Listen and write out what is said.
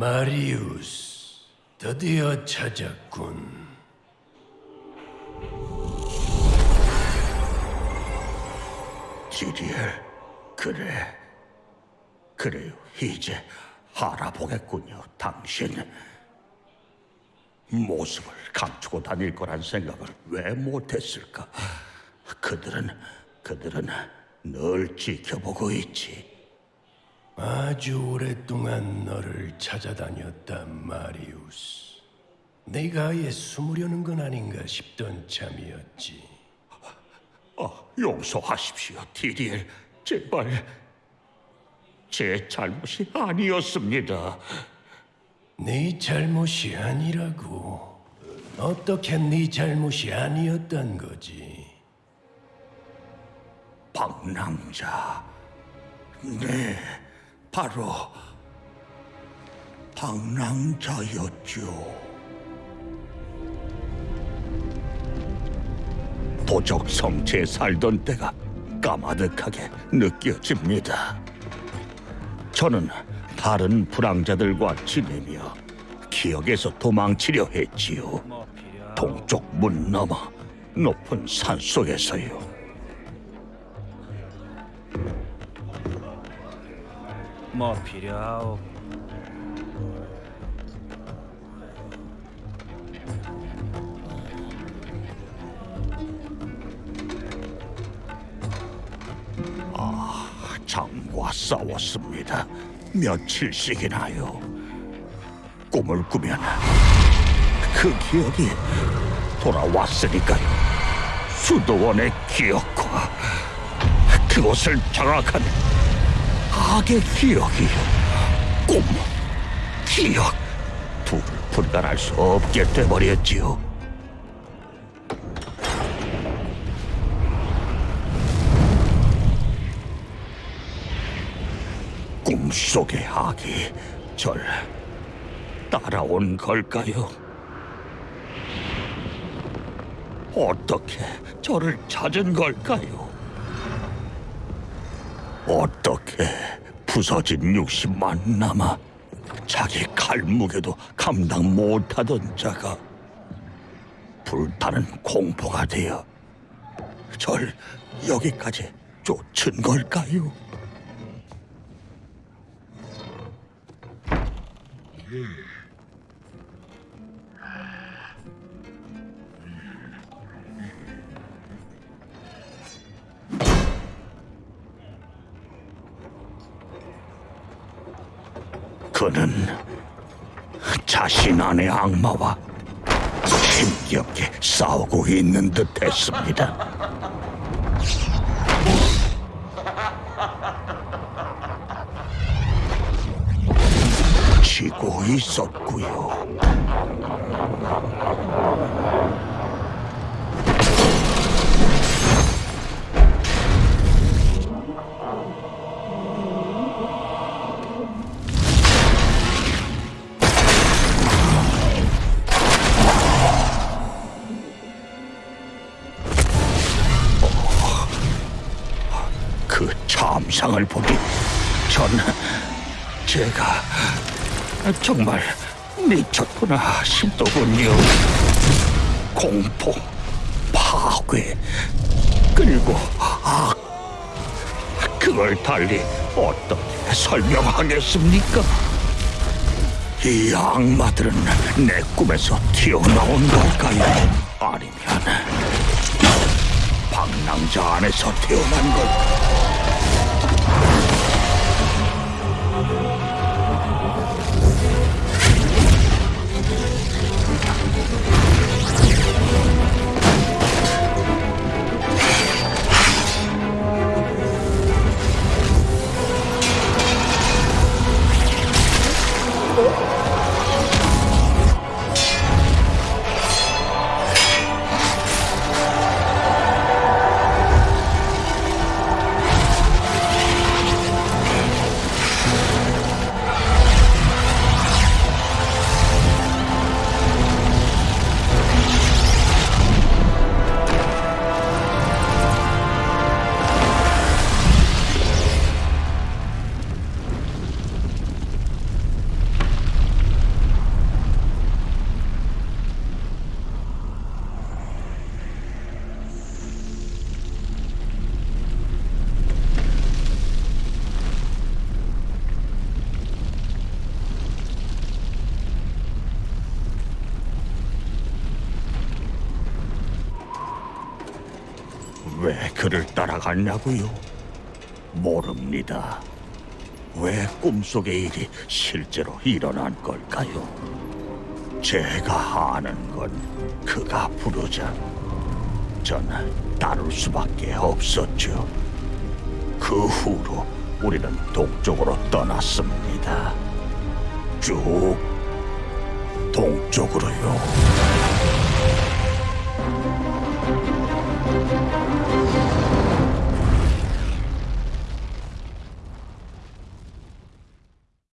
마리우스, 드디어 찾았군. 지리엘, 그래. 그래요, 이제 알아보겠군요, 당신. 모습을 감추고 다닐 거란 생각을 왜 못했을까? 그들은, 그들은 널 지켜보고 있지. 아주 오랫동안 너를 찾아다녔다, 마리우스. 내가 아예 숨으려는 건 아닌가 싶던 참이었지. 아, 용서하십시오, 디리엘. 제발. 제 잘못이 아니었습니다. 네 잘못이 아니라고. 어떻게 네 잘못이 아니었단 거지? 방랑자. 네, 바로 방랑자였죠. 도적 성체에 살던 때가 까마득하게 느껴집니다. 저는 다른 불황자들과 지내며 기억에서 도망치려 했지요. 동쪽 문 너머 높은 산 속에서요. 뭐 필요하오? 장과 싸웠습니다. 며칠씩이나요. 꿈을 꾸면 그 기억이 돌아왔으니까요. 수도원의 기억과 그곳을 장악한 악의 기억이요. 꿈, 기억, 둘 분간할 수 없게 돼버렸지요. 꿈속의 악이 절 따라온 걸까요? 어떻게 저를 찾은 걸까요? 어떻게 부서진 육신만 남아 자기 칼무게도 감당 못하던 자가 불타는 공포가 되어 절 여기까지 쫓은 걸까요? 그는 자신 안의 악마와 힘겹게 싸우고 있는 듯 했습니다. 지고 있었고요. 그 참상을 보니 전 제가 정말 미쳤구나 싶더군요. 공포, 파괴, 그리고 악. 그걸 달리 어떻게 설명하겠습니까? 이 악마들은 내 꿈에서 튀어나온 걸까요? 아니면 방랑자 안에서 태어난 걸 그를 따라갔냐고요? 모릅니다. 왜 꿈속의 일이 실제로 일어난 걸까요? 제가 아는 건 그가 부르자 전 따를 수밖에 없었죠. 그 후로 우리는 동쪽으로 떠났습니다. 쭉 동쪽으로요.